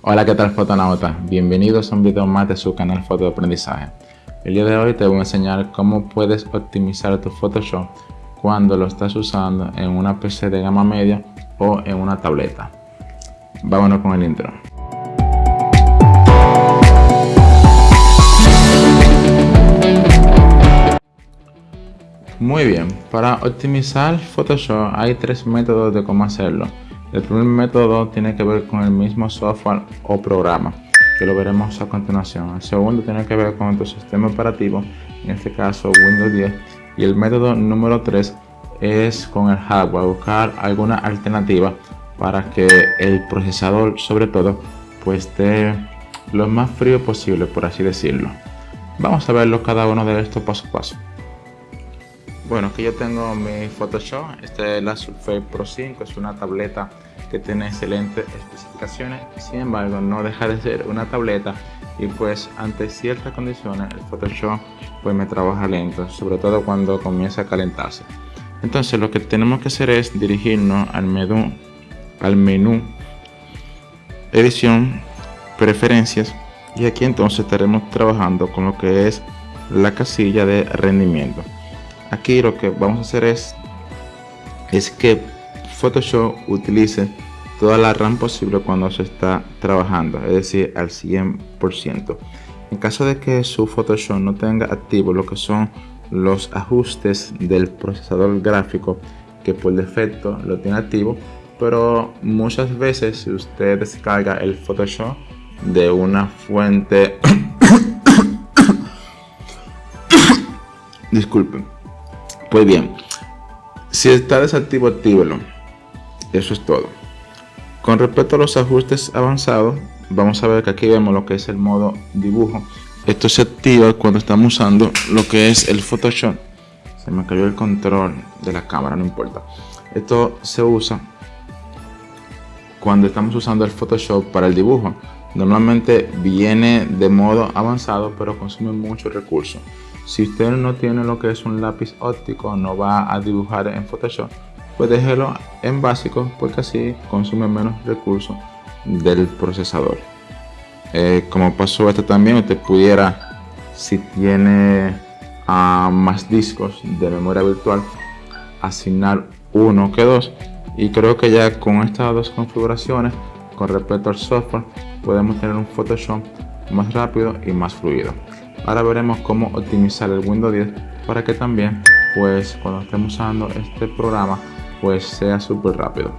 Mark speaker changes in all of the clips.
Speaker 1: Hola, ¿qué tal fotonautas? Bienvenidos a un video más de su canal Foto de Aprendizaje. El día de hoy te voy a enseñar cómo puedes optimizar tu Photoshop cuando lo estás usando en una PC de gama media o en una tableta. Vámonos con el intro. Muy bien, para optimizar Photoshop hay tres métodos de cómo hacerlo. El primer método tiene que ver con el mismo software o programa, que lo veremos a continuación. El segundo tiene que ver con tu sistema operativo, en este caso Windows 10. Y el método número 3 es con el hardware, buscar alguna alternativa para que el procesador sobre todo pues esté lo más frío posible, por así decirlo. Vamos a verlo cada uno de estos paso a paso. Bueno, aquí yo tengo mi Photoshop, este es la Surface Pro 5, es una tableta que tiene excelentes especificaciones, sin embargo no deja de ser una tableta y pues ante ciertas condiciones el Photoshop pues me trabaja lento, sobre todo cuando comienza a calentarse. Entonces lo que tenemos que hacer es dirigirnos al menú, al menú edición, preferencias y aquí entonces estaremos trabajando con lo que es la casilla de rendimiento aquí lo que vamos a hacer es es que Photoshop utilice toda la RAM posible cuando se está trabajando es decir al 100% en caso de que su Photoshop no tenga activo lo que son los ajustes del procesador gráfico que por defecto lo tiene activo pero muchas veces si usted descarga el Photoshop de una fuente disculpen pues bien, si está desactivo, actívelo. Eso es todo. Con respecto a los ajustes avanzados, vamos a ver que aquí vemos lo que es el modo dibujo. Esto se activa cuando estamos usando lo que es el Photoshop. Se me cayó el control de la cámara, no importa. Esto se usa cuando estamos usando el Photoshop para el dibujo. Normalmente viene de modo avanzado, pero consume mucho recurso. Si usted no tiene lo que es un lápiz óptico, no va a dibujar en Photoshop, pues déjelo en básico porque así consume menos recursos del procesador. Eh, como pasó esto también, usted pudiera, si tiene ah, más discos de memoria virtual, asignar uno que dos. Y creo que ya con estas dos configuraciones, con respecto al software, podemos tener un Photoshop más rápido y más fluido. Ahora veremos cómo optimizar el Windows 10 para que también pues cuando estemos usando este programa pues sea súper rápido.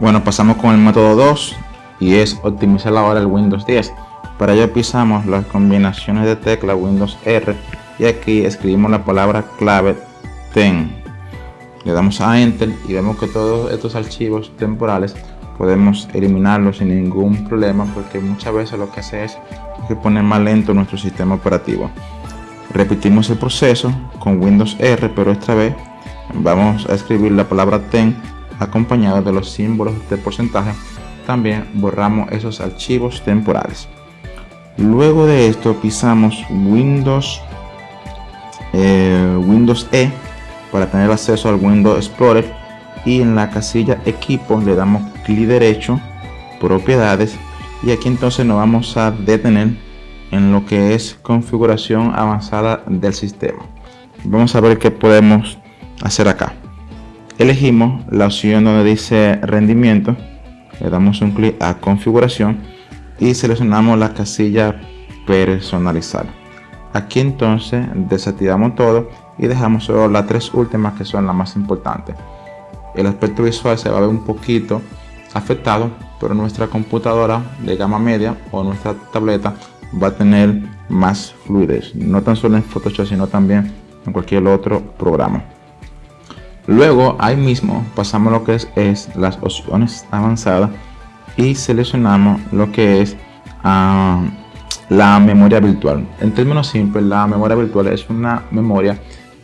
Speaker 1: Bueno, pasamos con el método 2 y es optimizar ahora el Windows 10. Para ello pisamos las combinaciones de tecla Windows R y aquí escribimos la palabra clave TEN. Le damos a Enter y vemos que todos estos archivos temporales podemos eliminarlos sin ningún problema porque muchas veces lo que hace es que poner más lento nuestro sistema operativo. Repetimos el proceso con Windows R, pero esta vez vamos a escribir la palabra TEN acompañado de los símbolos de porcentaje. También borramos esos archivos temporales. Luego de esto pisamos Windows, eh, Windows E para tener acceso al Windows Explorer y en la casilla equipo le damos clic derecho propiedades y aquí entonces nos vamos a detener en lo que es configuración avanzada del sistema vamos a ver qué podemos hacer acá. Elegimos la opción donde dice rendimiento le damos un clic a configuración y seleccionamos la casilla personalizar aquí entonces desactivamos todo y dejamos solo las tres últimas que son las más importantes. El aspecto visual se va a ver un poquito afectado, pero nuestra computadora de gama media o nuestra tableta va a tener más fluidez, no tan solo en Photoshop, sino también en cualquier otro programa. Luego ahí mismo pasamos lo que es, las opciones avanzadas y seleccionamos lo que es ah, la memoria virtual. En términos simples, la memoria virtual es una memoria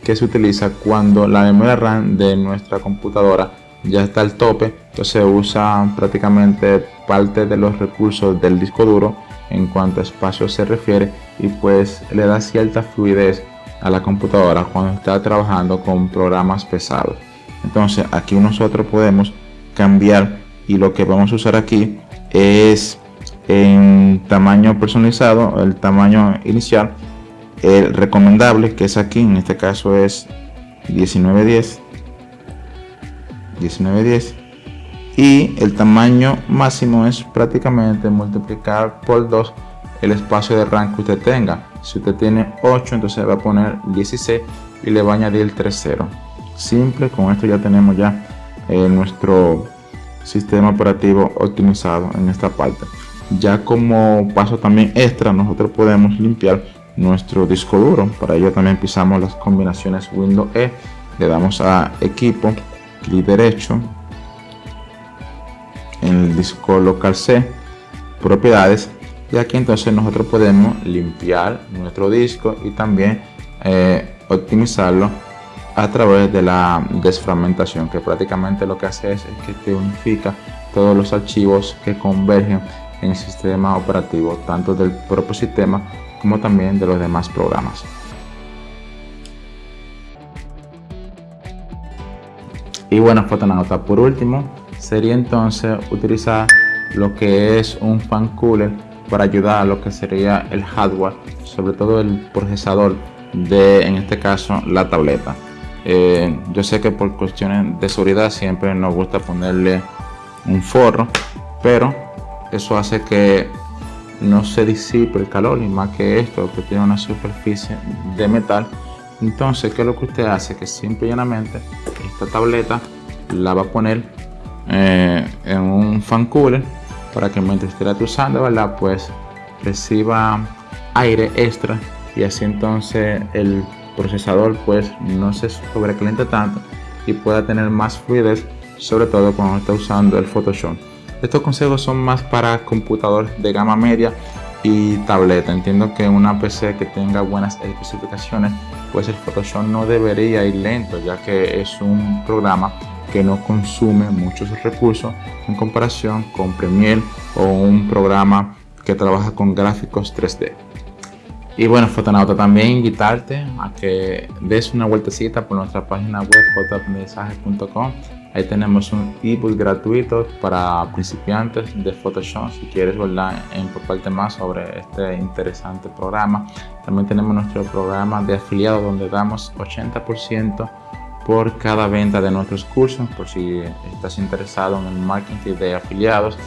Speaker 1: que se utiliza cuando la memoria RAM de nuestra computadora ya está al tope, entonces usa prácticamente parte de los recursos del disco duro en cuanto a espacio se refiere y pues le da cierta fluidez a la computadora cuando está trabajando con programas pesados. Entonces aquí nosotros podemos cambiar y lo que vamos a usar aquí es en tamaño personalizado, el tamaño inicial, el recomendable que es aquí, en este caso es 1910, 1910 y el tamaño máximo es prácticamente multiplicar por 2 el espacio de RAM que usted tenga. Si usted tiene 8, entonces va a poner 16 y le va a añadir el 3.0. Simple, con esto ya tenemos ya eh, nuestro sistema operativo optimizado en esta parte. Ya como paso también extra, nosotros podemos limpiar nuestro disco duro. Para ello también pisamos las combinaciones Windows E, le damos a equipo, clic derecho, en el disco local C, propiedades, y aquí entonces nosotros podemos limpiar nuestro disco y también eh, optimizarlo a través de la desfragmentación que prácticamente lo que hace es, que te unifica todos los archivos que convergen en el sistema operativo tanto del propio sistema como también de los demás programas. Y bueno fotonauta por último sería entonces utilizar lo que es un fan cooler para ayudar a lo que sería el hardware, sobre todo el procesador de, en este caso, la tableta. Eh, yo sé que por cuestiones de seguridad siempre nos gusta ponerle un forro, pero eso hace que no se disipe el calor y más que esto que tiene una superficie de metal entonces qué es lo que usted hace que simple y llanamente esta tableta la va a poner eh, en un fan cooler para que mientras esté usando. Pues reciba aire extra y así entonces el procesador pues no se sobrecaliente tanto y pueda tener más fluidez, sobre todo cuando está usando el Photoshop. Estos consejos son más para computadores de gama media y tableta. Entiendo que una PC que tenga buenas especificaciones, pues el Photoshop no debería ir lento, ya que es un programa que no consume muchos recursos en comparación con Premiere o un programa que trabaja con gráficos 3D. Y bueno, fotonauta, también invitarte a que des una vueltecita por nuestra página web fotoaprendizaje.com. Ahí tenemos un ebook gratuito para principiantes de Photoshop. Si quieres empaparte más sobre este interesante programa. También tenemos nuestro programa de afiliados donde damos 80% por cada venta de nuestros cursos, por si estás interesado en el marketing de afiliados.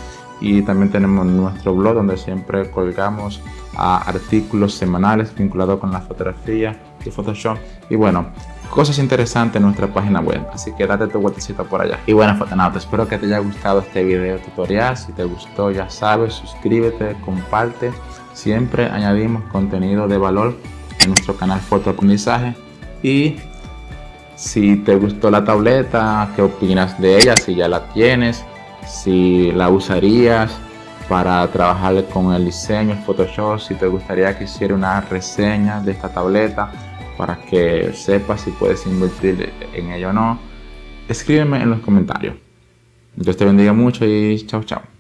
Speaker 1: Y también tenemos nuestro blog donde siempre colgamos artículos semanales vinculados con la fotografía y Photoshop. Y bueno, cosas interesantes en nuestra página web. Así que date tu vueltecita por allá. Y bueno, fotonautas, espero que te haya gustado este video tutorial. Si te gustó, ya sabes, suscríbete, comparte. Siempre añadimos contenido de valor en nuestro canal Fotoaprendizaje. Y si te gustó la tableta, qué opinas de ella, si ya la tienes, si la usarías para trabajar con el diseño, el Photoshop, si te gustaría que hiciera una reseña de esta tableta para que sepas si puedes invertir en ella o no, escríbeme en los comentarios. Dios te bendiga mucho y chao chao.